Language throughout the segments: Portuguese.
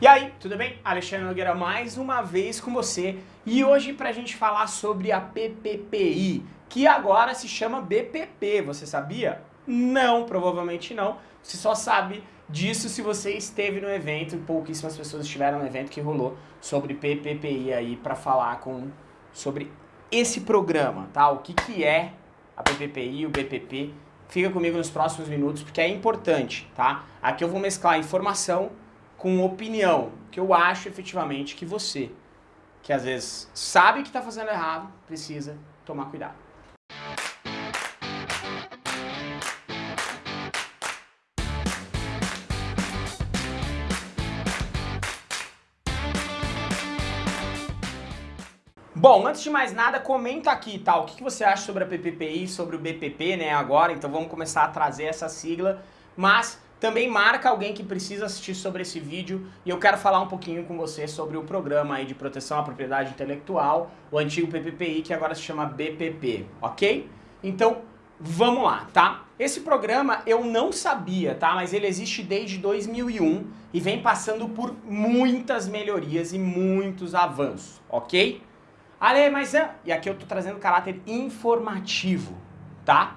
E aí, tudo bem? Alexandre Nogueira mais uma vez com você e hoje pra gente falar sobre a PPPI, que agora se chama BPP, você sabia? Não, provavelmente não. Você só sabe disso se você esteve no evento, pouquíssimas pessoas estiveram no evento que rolou sobre PPPI aí pra falar com, sobre esse programa, tá? O que que é a PPPI, o BPP. Fica comigo nos próximos minutos porque é importante, tá? Aqui eu vou mesclar informação com opinião, que eu acho efetivamente que você, que às vezes sabe que está fazendo errado, precisa tomar cuidado. Bom, antes de mais nada, comenta aqui, tá? O que você acha sobre a PPPI, sobre o BPP, né, agora. Então vamos começar a trazer essa sigla. Mas também marca alguém que precisa assistir sobre esse vídeo e eu quero falar um pouquinho com você sobre o programa aí de proteção à propriedade intelectual, o antigo PPPI, que agora se chama BPP, ok? Então, vamos lá, tá? Esse programa eu não sabia, tá? Mas ele existe desde 2001 e vem passando por muitas melhorias e muitos avanços, ok? Ale, mas... E aqui eu tô trazendo caráter informativo, tá?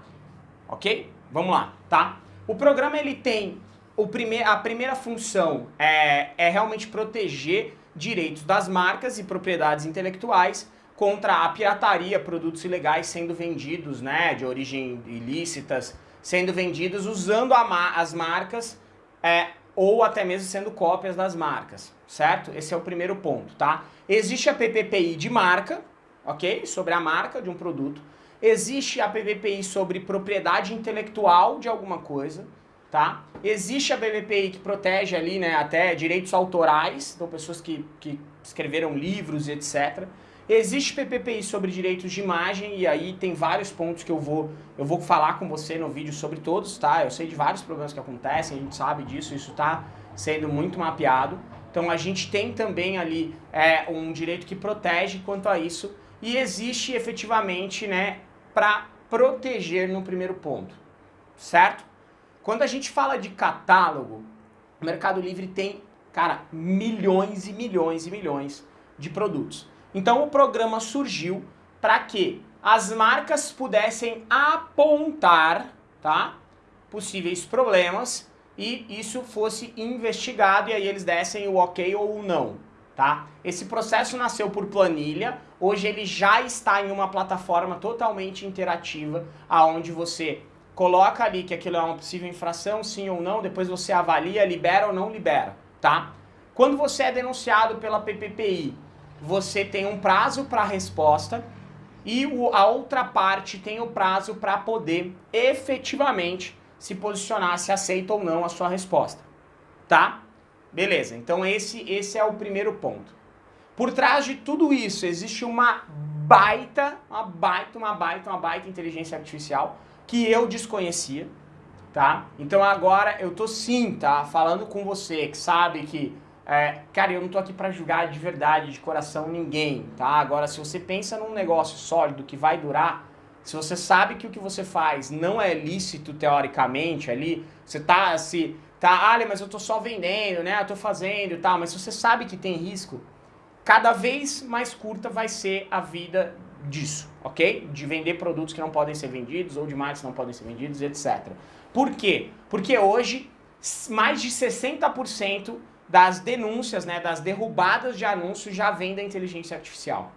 Ok? Vamos lá, tá? O programa ele tem o prime a primeira função é, é realmente proteger direitos das marcas e propriedades intelectuais contra a pirataria, produtos ilegais sendo vendidos, né, de origem ilícitas, sendo vendidos usando ma as marcas é, ou até mesmo sendo cópias das marcas, certo? Esse é o primeiro ponto, tá? Existe a PPPI de marca, ok? Sobre a marca de um produto. Existe a PVPI sobre propriedade intelectual de alguma coisa, tá? Existe a BVPI que protege ali, né, até direitos autorais, então pessoas que, que escreveram livros e etc. Existe PPPI sobre direitos de imagem e aí tem vários pontos que eu vou, eu vou falar com você no vídeo sobre todos, tá? Eu sei de vários problemas que acontecem, a gente sabe disso, isso tá sendo muito mapeado. Então a gente tem também ali é, um direito que protege quanto a isso e existe efetivamente né, para proteger no primeiro ponto, certo? Quando a gente fala de catálogo, o Mercado Livre tem, cara, milhões e milhões e milhões de produtos. Então o programa surgiu para que as marcas pudessem apontar, tá? Possíveis problemas e isso fosse investigado e aí eles dessem o ok ou o não tá? Esse processo nasceu por planilha, hoje ele já está em uma plataforma totalmente interativa, aonde você coloca ali que aquilo é uma possível infração, sim ou não, depois você avalia, libera ou não libera, tá? Quando você é denunciado pela PPPI, você tem um prazo para resposta e a outra parte tem o prazo para poder efetivamente se posicionar se aceita ou não a sua resposta, tá? Beleza, então esse, esse é o primeiro ponto. Por trás de tudo isso existe uma baita, uma baita, uma baita, uma baita inteligência artificial que eu desconhecia, tá? Então agora eu tô sim, tá? Falando com você que sabe que, é, cara, eu não tô aqui pra julgar de verdade, de coração ninguém, tá? Agora se você pensa num negócio sólido que vai durar, se você sabe que o que você faz não é lícito teoricamente ali, você tá se Tá, ah, mas eu tô só vendendo, né? Eu tô fazendo e tal, mas se você sabe que tem risco, cada vez mais curta vai ser a vida disso, ok? De vender produtos que não podem ser vendidos ou de marcas que não podem ser vendidos, etc. Por quê? Porque hoje mais de 60% das denúncias, né, das derrubadas de anúncios já vêm da inteligência artificial,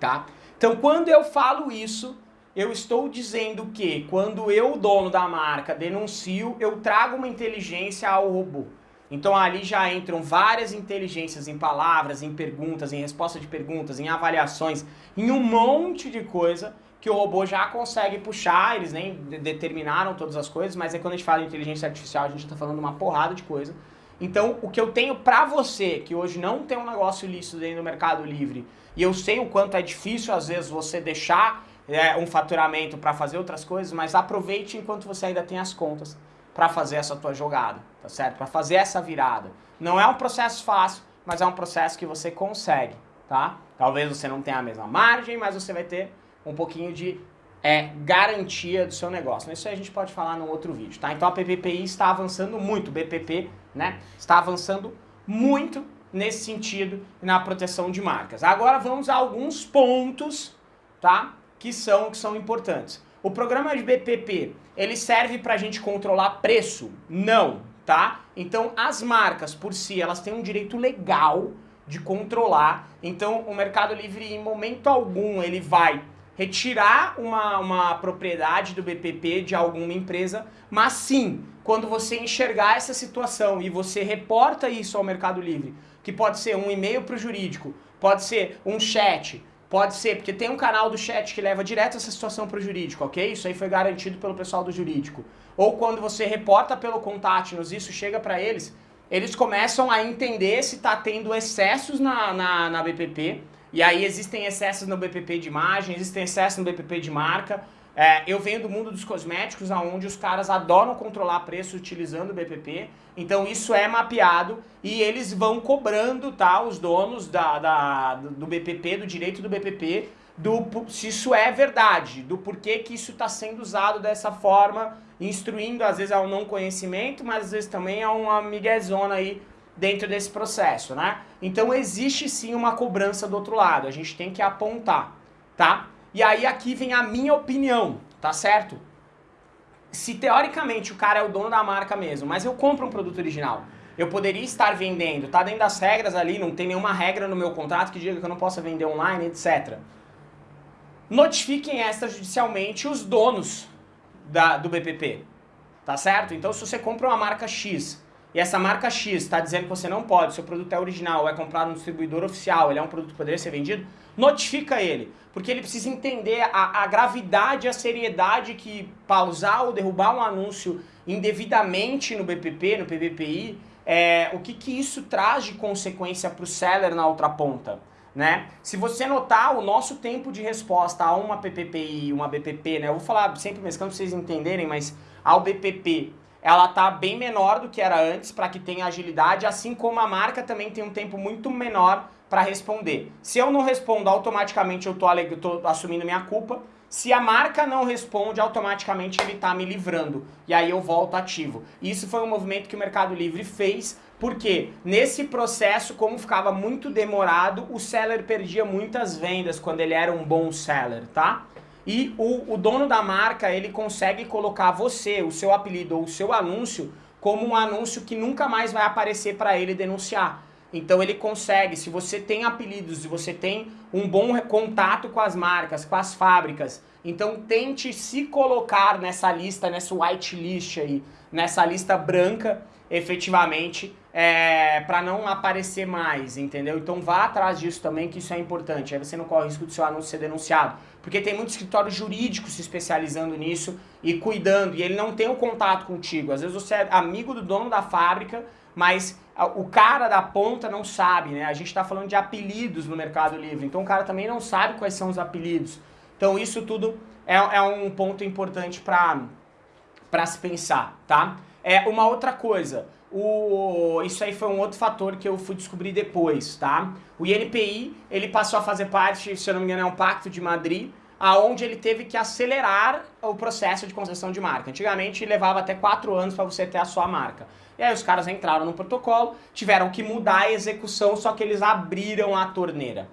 tá? Então quando eu falo isso, eu estou dizendo que quando eu, dono da marca, denuncio, eu trago uma inteligência ao robô. Então ali já entram várias inteligências em palavras, em perguntas, em resposta de perguntas, em avaliações, em um monte de coisa que o robô já consegue puxar, eles nem determinaram todas as coisas, mas é quando a gente fala de inteligência artificial, a gente está falando uma porrada de coisa. Então, o que eu tenho para você, que hoje não tem um negócio lícito dentro do Mercado Livre, e eu sei o quanto é difícil, às vezes, você deixar é, um faturamento para fazer outras coisas, mas aproveite enquanto você ainda tem as contas para fazer essa tua jogada, tá certo? Para fazer essa virada. Não é um processo fácil, mas é um processo que você consegue, tá? Talvez você não tenha a mesma margem, mas você vai ter um pouquinho de é, garantia do seu negócio. Isso aí a gente pode falar num outro vídeo, tá? Então a PPPI está avançando muito, o BPP, né? Está avançando muito nesse sentido na proteção de marcas. Agora vamos a alguns pontos, tá? Que são, que são importantes. O programa de BPP, ele serve para a gente controlar preço? Não, tá? Então as marcas por si, elas têm um direito legal de controlar. Então o Mercado Livre em momento algum ele vai retirar uma, uma propriedade do BPP de alguma empresa, mas sim, quando você enxergar essa situação e você reporta isso ao Mercado Livre, que pode ser um e-mail para o jurídico, pode ser um chat, pode ser, porque tem um canal do chat que leva direto essa situação para o jurídico, ok? Isso aí foi garantido pelo pessoal do jurídico. Ou quando você reporta pelo Contact-nos, isso chega para eles, eles começam a entender se está tendo excessos na, na, na BPP, e aí existem excessos no BPP de imagem, existem excessos no BPP de marca. É, eu venho do mundo dos cosméticos, onde os caras adoram controlar preço utilizando o BPP. Então isso é mapeado e eles vão cobrando, tá, os donos da, da, do BPP, do direito do BPP, do, se isso é verdade, do porquê que isso está sendo usado dessa forma, instruindo às vezes ao não conhecimento, mas às vezes também a uma miguezona aí dentro desse processo, né? Então existe sim uma cobrança do outro lado, a gente tem que apontar, tá? E aí aqui vem a minha opinião, tá certo? Se teoricamente o cara é o dono da marca mesmo, mas eu compro um produto original, eu poderia estar vendendo, tá dentro das regras ali, não tem nenhuma regra no meu contrato que diga que eu não possa vender online, etc. Notifiquem extrajudicialmente os donos da, do BPP, tá certo? Então se você compra uma marca X e essa marca X está dizendo que você não pode, seu produto é original, é comprado no distribuidor oficial, ele é um produto que poderia ser vendido, notifica ele, porque ele precisa entender a, a gravidade, a seriedade que pausar ou derrubar um anúncio indevidamente no BPP, no PVPI, é, o que, que isso traz de consequência para o seller na outra ponta. Né? Se você notar o nosso tempo de resposta a uma PPPI, uma BPP, né? eu vou falar sempre mesclando para vocês entenderem, mas ao BPP ela tá bem menor do que era antes para que tenha agilidade, assim como a marca também tem um tempo muito menor para responder. Se eu não respondo, automaticamente eu tô assumindo minha culpa. Se a marca não responde, automaticamente ele está me livrando. E aí eu volto ativo. Isso foi um movimento que o Mercado Livre fez, porque nesse processo, como ficava muito demorado, o seller perdia muitas vendas quando ele era um bom seller, tá? E o, o dono da marca ele consegue colocar você, o seu apelido ou o seu anúncio como um anúncio que nunca mais vai aparecer para ele denunciar. Então ele consegue, se você tem apelidos, se você tem um bom contato com as marcas, com as fábricas, então tente se colocar nessa lista, nessa whitelist aí, nessa lista branca, efetivamente, é, para não aparecer mais, entendeu? Então vá atrás disso também, que isso é importante. Aí você não corre o risco do seu anúncio ser denunciado. Porque tem muito escritório jurídico se especializando nisso e cuidando, e ele não tem o contato contigo. Às vezes você é amigo do dono da fábrica, mas o cara da ponta não sabe, né? A gente está falando de apelidos no Mercado Livre, então o cara também não sabe quais são os apelidos. Então isso tudo é, é um ponto importante para se pensar, tá? É uma outra coisa, o, isso aí foi um outro fator que eu fui descobrir depois, tá? O INPI, ele passou a fazer parte, se eu não me engano, é um pacto de Madrid, aonde ele teve que acelerar o processo de concessão de marca. Antigamente levava até quatro anos para você ter a sua marca. E aí os caras entraram no protocolo, tiveram que mudar a execução, só que eles abriram a torneira.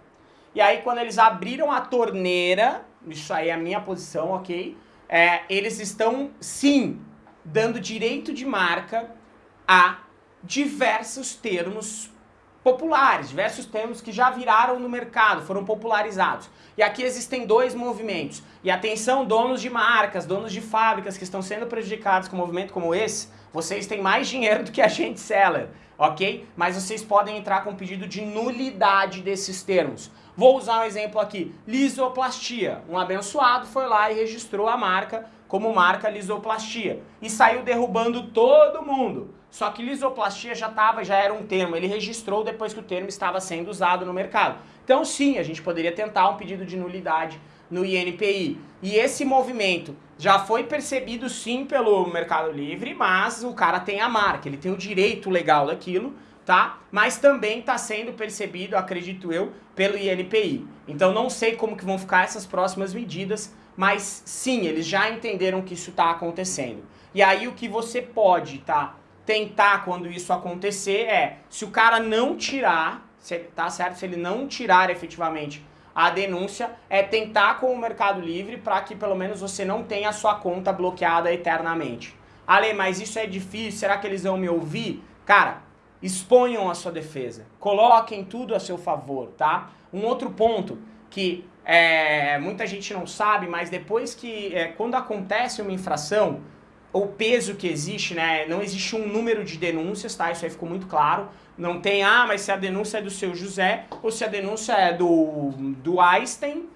E aí quando eles abriram a torneira, isso aí é a minha posição, ok? É, eles estão, sim, dando direito de marca a diversos termos populares, diversos termos que já viraram no mercado, foram popularizados. E aqui existem dois movimentos. E atenção, donos de marcas, donos de fábricas que estão sendo prejudicados com um movimento como esse, vocês têm mais dinheiro do que a gente seller, ok? Mas vocês podem entrar com pedido de nulidade desses termos. Vou usar um exemplo aqui, lisoplastia. Um abençoado foi lá e registrou a marca como marca lisoplastia e saiu derrubando todo mundo. Só que lisoplastia já tava, já era um termo, ele registrou depois que o termo estava sendo usado no mercado. Então sim, a gente poderia tentar um pedido de nulidade no INPI. E esse movimento já foi percebido sim pelo Mercado Livre, mas o cara tem a marca, ele tem o direito legal daquilo, tá? Mas também está sendo percebido, acredito eu, pelo INPI. Então não sei como que vão ficar essas próximas medidas, mas sim, eles já entenderam que isso está acontecendo. E aí o que você pode, tá? tentar, quando isso acontecer, é se o cara não tirar, se, tá certo? Se ele não tirar efetivamente a denúncia, é tentar com o Mercado Livre para que pelo menos você não tenha a sua conta bloqueada eternamente. Ale, mas isso é difícil, será que eles vão me ouvir? Cara, exponham a sua defesa, coloquem tudo a seu favor, tá? Um outro ponto que é, muita gente não sabe, mas depois que, é, quando acontece uma infração, o peso que existe, né? Não existe um número de denúncias, tá? Isso aí ficou muito claro. Não tem, ah, mas se a denúncia é do seu José ou se a denúncia é do, do Einstein,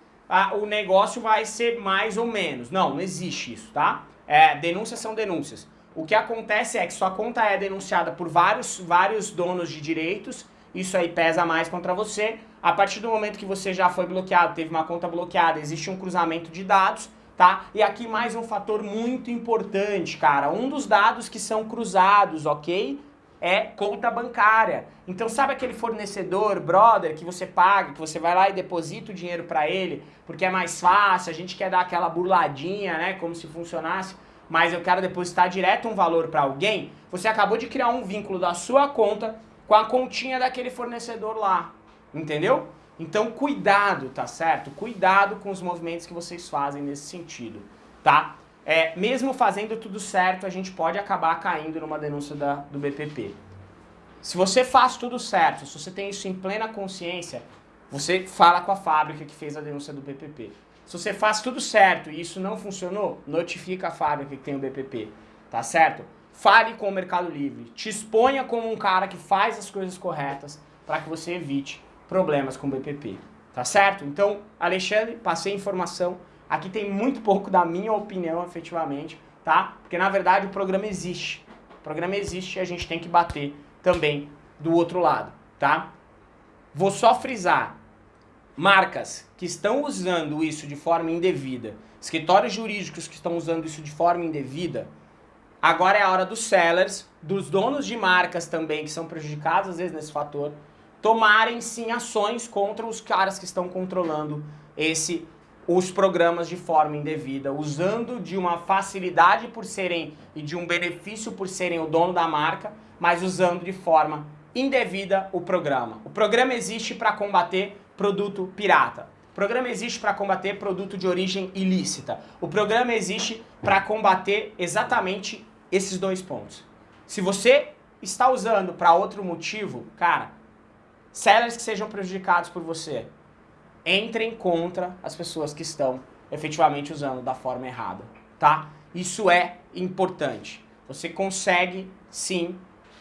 o negócio vai ser mais ou menos. Não, não existe isso, tá? É, denúncias são denúncias. O que acontece é que sua conta é denunciada por vários, vários donos de direitos, isso aí pesa mais contra você. A partir do momento que você já foi bloqueado, teve uma conta bloqueada, existe um cruzamento de dados, tá? E aqui mais um fator muito importante, cara. Um dos dados que são cruzados, ok? É conta bancária. Então sabe aquele fornecedor, brother, que você paga, que você vai lá e deposita o dinheiro para ele, porque é mais fácil, a gente quer dar aquela burladinha, né, como se funcionasse, mas eu quero depositar direto um valor para alguém, você acabou de criar um vínculo da sua conta com a continha daquele fornecedor lá, entendeu? Então cuidado, tá certo? Cuidado com os movimentos que vocês fazem nesse sentido, tá? É, mesmo fazendo tudo certo, a gente pode acabar caindo numa denúncia da, do BPP. Se você faz tudo certo, se você tem isso em plena consciência, você fala com a fábrica que fez a denúncia do BPP. Se você faz tudo certo e isso não funcionou, notifica a fábrica que tem o BPP, tá certo? Fale com o Mercado Livre, te exponha como um cara que faz as coisas corretas para que você evite problemas com o BPP, tá certo? Então, Alexandre, passei informação, aqui tem muito pouco da minha opinião efetivamente, tá? Porque na verdade o programa existe, o programa existe e a gente tem que bater também do outro lado, tá? Vou só frisar, marcas que estão usando isso de forma indevida, escritórios jurídicos que estão usando isso de forma indevida, agora é a hora dos sellers, dos donos de marcas também que são prejudicados às vezes nesse fator, tomarem sim ações contra os caras que estão controlando esse os programas de forma indevida, usando de uma facilidade por serem e de um benefício por serem o dono da marca, mas usando de forma indevida o programa. O programa existe para combater produto pirata. O programa existe para combater produto de origem ilícita. O programa existe para combater exatamente esses dois pontos. Se você está usando para outro motivo, cara, sellers que sejam prejudicados por você, entrem contra as pessoas que estão efetivamente usando da forma errada, tá? Isso é importante. Você consegue, sim,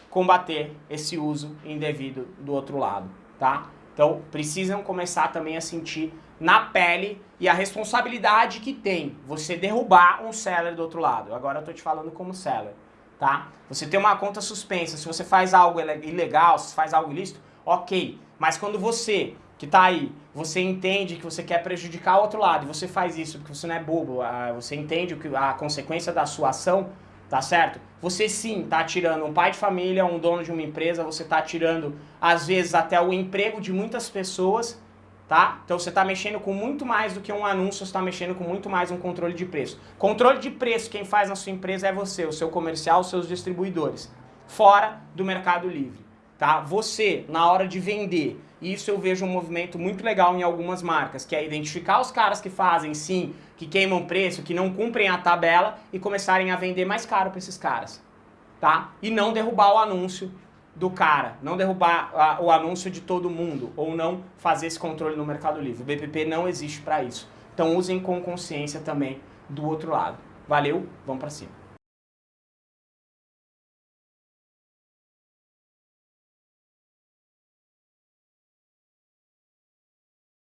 combater esse uso indevido do outro lado, tá? Então, precisam começar também a sentir na pele e a responsabilidade que tem você derrubar um seller do outro lado. Agora eu tô te falando como seller, tá? Você tem uma conta suspensa, se você faz algo ilegal, se faz algo ilícito, ok. Mas quando você, que está aí, você entende que você quer prejudicar o outro lado, e você faz isso porque você não é bobo, ah, você entende a consequência da sua ação, tá certo? Você sim está tirando um pai de família, um dono de uma empresa, você está tirando, às vezes, até o emprego de muitas pessoas, tá? Então você está mexendo com muito mais do que um anúncio, você está mexendo com muito mais um controle de preço. Controle de preço, quem faz na sua empresa é você, o seu comercial, os seus distribuidores, fora do mercado livre tá? Você, na hora de vender, isso eu vejo um movimento muito legal em algumas marcas, que é identificar os caras que fazem, sim, que queimam preço, que não cumprem a tabela e começarem a vender mais caro para esses caras, tá? E não derrubar o anúncio do cara, não derrubar a, o anúncio de todo mundo, ou não fazer esse controle no Mercado Livre. O BPP não existe para isso. Então usem com consciência também do outro lado. Valeu, vamos para cima.